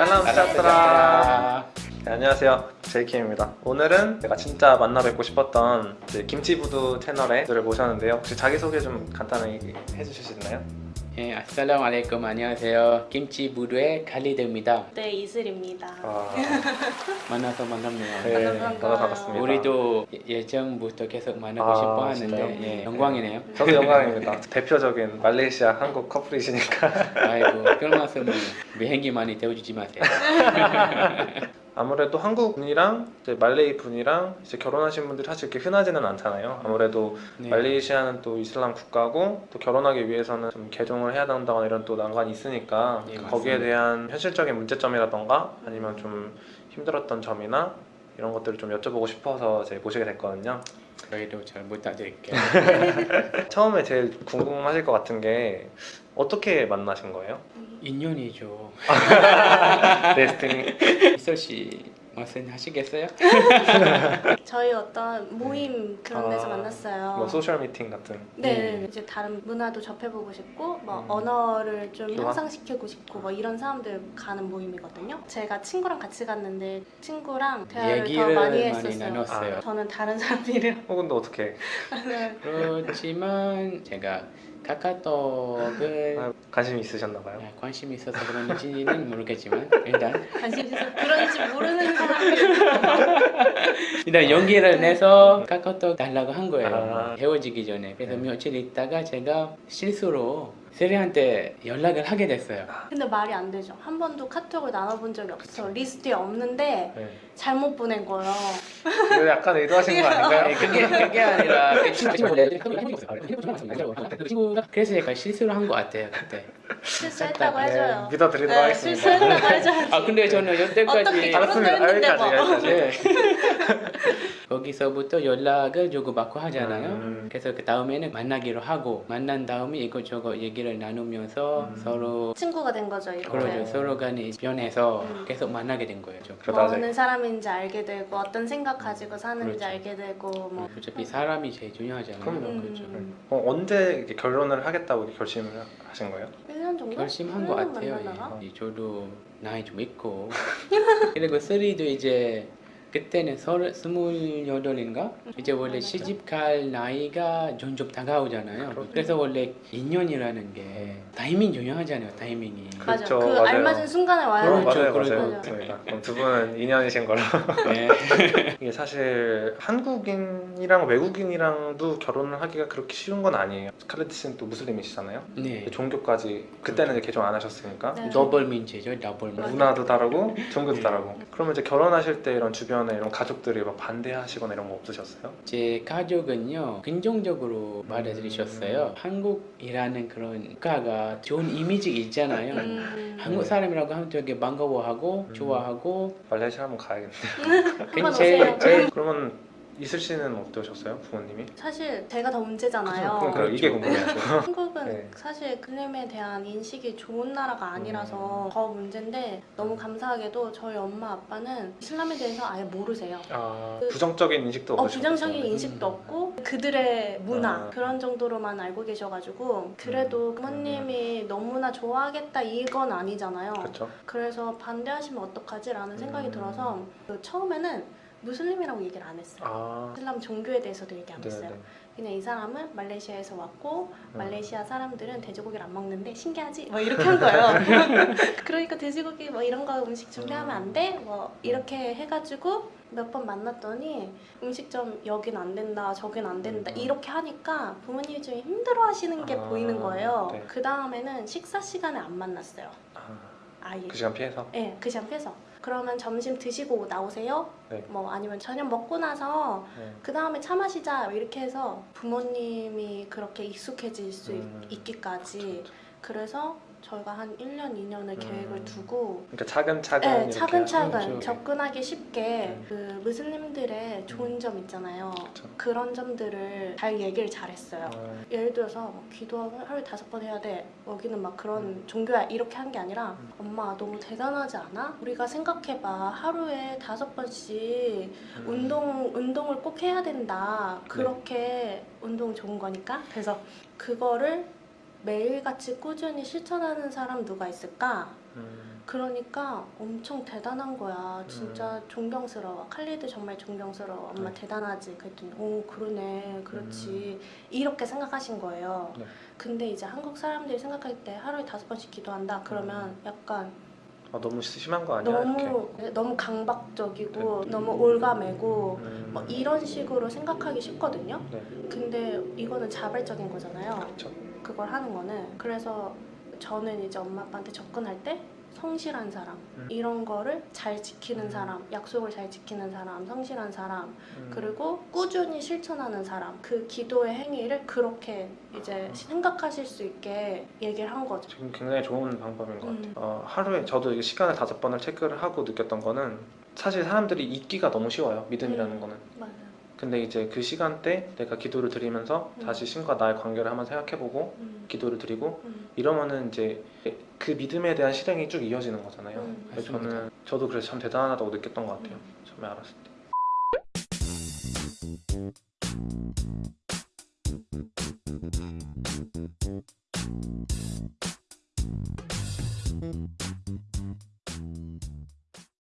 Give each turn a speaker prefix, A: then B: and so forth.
A: 살람 세자트라 네, 안녕하세요. 제이킴입니다. 오늘은 제가 진짜 만나 뵙고 싶었던 김치부두 채널의 분들을 모셨는데요. 혹시 자기소개 좀 간단하게 해주실 수 있나요?
B: 예, 아살라무알레이쿰 안녕하세요. 김치 부두의 칼리드입니다.
C: 네, 이슬입니다.
A: 아,
B: 만나서 만납네요.
A: 네. 반갑습니다
B: 우리도 예- 예전부터 계속 만나고
A: 아,
B: 싶어 하는데? 예, 영광이네요.
A: 저도 영광입니다 대표적인 말레이시아 한국 커플이시니까
B: 아이고 그런 말씀은 비행기 많이 태워주지 마세요.
A: 아무래도 한국 분이랑 이제 말레이 분이랑 이제 결혼하신 분들이 사실 이렇게 흔하지는 않잖아요 아무래도
B: 네.
A: 말레이시아는 또 이슬람 국가고 또 결혼하기 위해서는 좀 개종을 해야 된다거나 이런 또 난관이 있으니까
B: 네,
A: 거기에. 대한 현실적인 문제점이라던가 아니면 좀 힘들었던 점이나 이런 것들을 좀 여쭤보고 싶어서 이제 모시게 됐거든요.
B: 저희도 잘 부탁드릴게요.
A: 처음에 제일 궁금하실 것 같은 게 어떻게 만나신 거예요?
B: 인연이죠.
A: Destiny.
B: 이슬 씨 말씀하시겠어요?
C: 저희 어떤 모임 그런 데서
A: 아,
C: 만났어요.
A: 뭐 social 미팅 같은.
C: 네,
B: 네.
C: 이제 다른 문화도 접해보고 싶고 뭐
A: 음.
C: 언어를 좀
A: 교환?
C: 향상시키고 싶고 뭐 이런 사람들 가는 모임이거든요. 제가 친구랑 같이 갔는데 친구랑 대화를 더
B: 얘기를
C: 많이
B: 많이
C: 했었어요.
B: 나눴어요.
C: 저는 다른 사람들이랑
A: 혹은 또 어떻게?
B: 그렇지만 제가 카카오톡을
A: 아, 관심이 있으셨나 봐요.
B: 아, 관심이 있어서 그런지는 모르겠지만 일단
C: 관심 있어서 그런지 모르는 사람들
B: 일단 용기를 내서 카카오톡 달라고 한 거예요.
A: 아.
B: 헤어지기 전에. 그래서
A: 네.
B: 며칠 있다가 제가 실수로 세리한테 연락을 하게 됐어요.
C: 근데 말이 안 되죠. 한 번도 카톡을 나눠본 적이 없어. 리스트에 없는데
A: 네.
C: 잘못 보낸 거예요.
A: 이거 약간 의도하신 거 아닌가요?
B: 아니, 그게 그게 아니라 그 친구가 그래서 제가 실수를 한 것 같아요 그때.
C: 실수했다고
B: 네,
C: 해줘요.
A: 네, 믿어드리도록
C: 네,
A: 하겠습니다.
C: 실수했다고 해줘야지.
B: 아 근데 저는 여태까지
C: 결혼도
A: 알았습니다.
C: 했는데
A: 여기까지,
C: 뭐.
A: 여기까지.
B: 네. 거기서부터 연락을 주고받고 하잖아요.
A: 음.
B: 그래서 그 다음에는 만나기로 하고 만난 다음에 이것저것 얘기를 나누면서
A: 음.
B: 서로
C: 친구가 된 거죠 이렇게.
B: 그러죠 서로 간에 변해서
C: 음.
B: 계속 만나게 된 거예요. 좀.
A: 그러다
C: 뭐 어느 사람인지 알게 되고 어떤 생각 가지고 사는지
B: 그렇죠.
C: 알게 되고 뭐
B: 어차피 사람이 제일 중요하잖아요.
A: 그럼요.
B: 그렇죠.
C: 음,
A: 어, 언제 결혼을 하겠다고 결심을 하신 거예요?
C: 1년 정도?
B: 결심한 것
C: 1년
B: 같아요. 예. 저도 나이 좀 있고 그리고 쓰리도 이제 그때는 서른 스물여덟인가 이제 원래
C: 맞아.
B: 시집 갈 나이가 점점 다가오잖아요.
A: 그렇죠.
B: 그래서 원래 인연이라는 게 타이밍 중요하잖아요. 타이밍이.
C: 맞아
A: 그렇죠,
C: 그
A: 맞아요.
C: 알맞은 순간에 와야
B: 그렇죠,
A: 맞아요,
B: 그렇죠.
A: 맞아요. 맞습니다. 그럼 두 분은 인연이신 걸로.
B: 네.
A: 이게 사실 한국인이랑 외국인이랑도 결혼을 하기가 그렇게 쉬운 건 아니에요. 스칼렛 씨는 또 무슬림이시잖아요.
B: 네.
A: 종교까지 그때는 이제 개종 안 하셨으니까
C: 네.
B: 더블 문제죠. 더블 문제.
A: 문화도 다르고 종교도
B: 네.
A: 다르고. 그러면 이제 결혼하실 때 이런 주변 에 이런 가족들이 막 반대하시거나 이런 거 없으셨어요?
B: 제 가족은요 긍정적으로 받아들이셨어요. 한국이라는 그런 국가가 좋은 이미지 있잖아요.
C: 음,
B: 한국 사람이라고 하면 되게 반가워하고
A: 음.
B: 좋아하고
A: 말레이시아 한번 가야겠네요.
C: 한번
B: 제일
C: 오세요
B: 제일
A: 그러면 이슬 씨는 어떠셨어요? 부모님이?
C: 사실 제가 더 문제잖아요
A: 그러니까 이게 궁금해요.
C: 한국은
A: 네.
C: 사실 글림에 대한 인식이 좋은 나라가 아니라서
A: 음.
C: 더 문제인데 너무 감사하게도 저희 엄마 아빠는 이슬람에 대해서 아예 모르세요
A: 아, 부정적인 인식도
C: 어,
A: 없으셨어요?
C: 부정적인 인식도 없고 그들의 문화
A: 아.
C: 그런 정도로만 알고 계셔가지고 그래도 부모님이 너무나 좋아하겠다 이건 아니잖아요.
A: 그렇죠.
C: 그래서 반대하시면 어떡하지라는 생각이
A: 음.
C: 들어서 그 처음에는 무슬림이라고 얘기를 안 했어요.
A: 아,
C: 이슬람 종교에 대해서도 얘기 안 했어요.
A: 네네.
C: 그냥 이 사람은 말레이시아에서 왔고
A: 음.
C: 말레이시아 사람들은 돼지고기를 안 먹는데 신기하지? 뭐 이렇게 한 거예요. 그러니까 돼지고기 뭐 이런 거 음식 준비하면 안 돼? 뭐 이렇게 해가지고 몇 번 만났더니 음식점 여긴 안 된다 저긴 안 된다
A: 음.
C: 이렇게 하니까 부모님이 좀 힘들어 하시는 게
A: 아,
C: 보이는 거예요.
A: 네.
C: 그 다음에는 식사 시간에 안 만났어요.
A: 아,
C: 아예.
A: 그 시간 피해서?
C: 네, 그 시간 빼서. 그러면 점심 드시고 나오세요?
A: 네.
C: 뭐 아니면 저녁 먹고 나서
A: 네.
C: 그 다음에 차 마시자 이렇게 해서 부모님이 그렇게 익숙해질 수
A: 음.
C: 있, 기까지 그 래서 저희가 한 1년, 2년을
A: 음.
C: 계획을 두고
A: 그러니까 차근차근
C: 네, 차근차근
B: 그렇죠.
C: 접근하기 쉽게
A: 음.
C: 그 무슬림들의 좋은 점 있잖아요.
A: 그렇죠.
C: 그런 점들을 잘 얘기를 잘했어요.
A: 어,
C: 예를 들어서 뭐 기도 하루에 다섯 번 해야 돼. 여기는 막 그런
A: 음.
C: 종교야 이렇게 한 게 아니라
A: 음.
C: 엄마 너무 대단하지 않아? 우리가 생각해봐 하루에 다섯 번씩
A: 음.
C: 운동 운동을 꼭 해야 된다. 그렇게 운동 좋은 거니까. 그래서 그거를 매일같이 꾸준히 실천하는 사람 누가 있을까?
A: 음,
C: 그러니까 엄청 대단한 거야. 진짜 존경스러워. 칼리드 정말 존경스러워. 엄마
A: 네.
C: 대단하지. 그랬더니 오 그러네. 그렇지. 이렇게 생각하신 거예요.
A: 네.
C: 근데 이제 한국 사람들이 생각할 때 하루에 다섯 번씩 기도한다. 그러면 약간
A: 아, 너무 심한 거 아니야? 이렇게.
C: 너무 너무 강박적이고 너무 올가매고
A: 음,
C: 뭐 이런 식으로 생각하기 쉽거든요.
A: 네.
C: 근데 이거는 자발적인 거잖아요.
A: 그렇죠.
C: 그걸 하는 거는 그래서 저는 이제 엄마 아빠한테 접근할 때 성실한 사람
A: 음.
C: 이런 거를 잘 지키는
A: 음.
C: 사람 약속을 잘 지키는 사람 성실한 사람
A: 음,
C: 그리고 꾸준히 실천하는 사람 그 기도의 행위를 그렇게 이제
A: 음.
C: 생각하실 수 있게 얘기를 한 거죠.
A: 지금 굉장히 좋은 방법인 것
C: 음.
A: 같아요. 어, 하루에 저도 이게 시간을 다섯 번을 체크를 하고 느꼈던 거는 사실 사람들이 잊기가 너무 쉬워요. 믿음이라는
C: 음.
A: 거는.
C: 맞아요.
A: 근데 이제 그 시간대 내가 기도를 드리면서
C: 음.
A: 다시 신과 나의 관계를 한번 생각해보고
C: 음.
A: 기도를 드리고
C: 음.
A: 이러면은 이제 그 믿음에 대한 실행이 쭉 이어지는 거잖아요.
C: 음.
A: 그래서. 저는 저도 그래서 참 대단하다고 느꼈던 것 같아요.
C: 음.
A: 처음에 알았을 때.